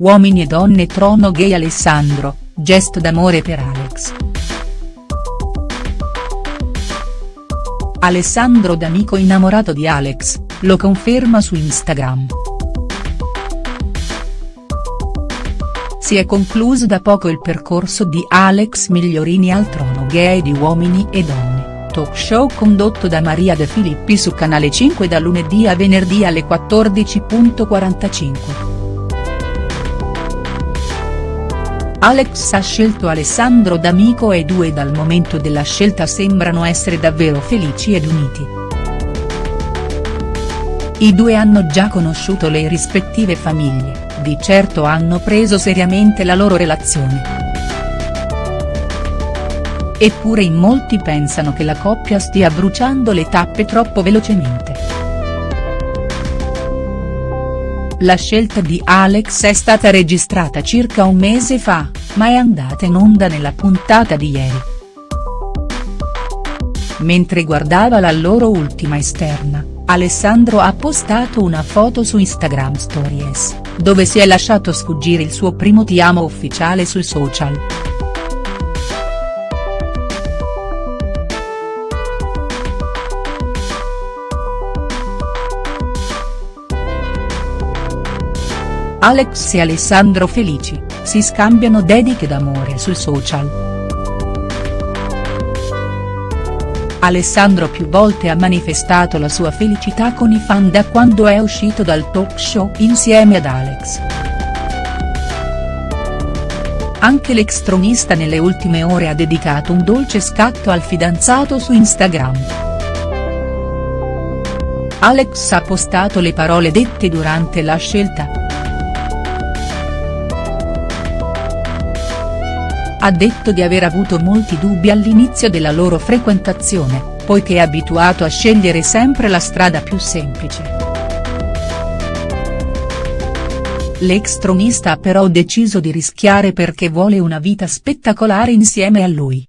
Uomini e donne trono gay Alessandro, gesto d'amore per Alex. Alessandro D'Amico innamorato di Alex, lo conferma su Instagram. Si è concluso da poco il percorso di Alex Migliorini al trono gay di Uomini e Donne, talk show condotto da Maria De Filippi su Canale 5 da lunedì a venerdì alle 14.45. Alex ha scelto Alessandro D'Amico e i due dal momento della scelta sembrano essere davvero felici ed uniti. I due hanno già conosciuto le rispettive famiglie, di certo hanno preso seriamente la loro relazione. Eppure in molti pensano che la coppia stia bruciando le tappe troppo velocemente. La scelta di Alex è stata registrata circa un mese fa, ma è andata in onda nella puntata di ieri. Mentre guardava la loro ultima esterna, Alessandro ha postato una foto su Instagram Stories, dove si è lasciato sfuggire il suo primo ti amo ufficiale sui social. Alex e Alessandro felici, si scambiano dediche d'amore sui social. Alessandro più volte ha manifestato la sua felicità con i fan da quando è uscito dal talk show insieme ad Alex. Anche l'ex tronista nelle ultime ore ha dedicato un dolce scatto al fidanzato su Instagram. Alex ha postato le parole dette durante la scelta. Ha detto di aver avuto molti dubbi all'inizio della loro frequentazione, poiché è abituato a scegliere sempre la strada più semplice. L'ex tronista ha però deciso di rischiare perché vuole una vita spettacolare insieme a lui.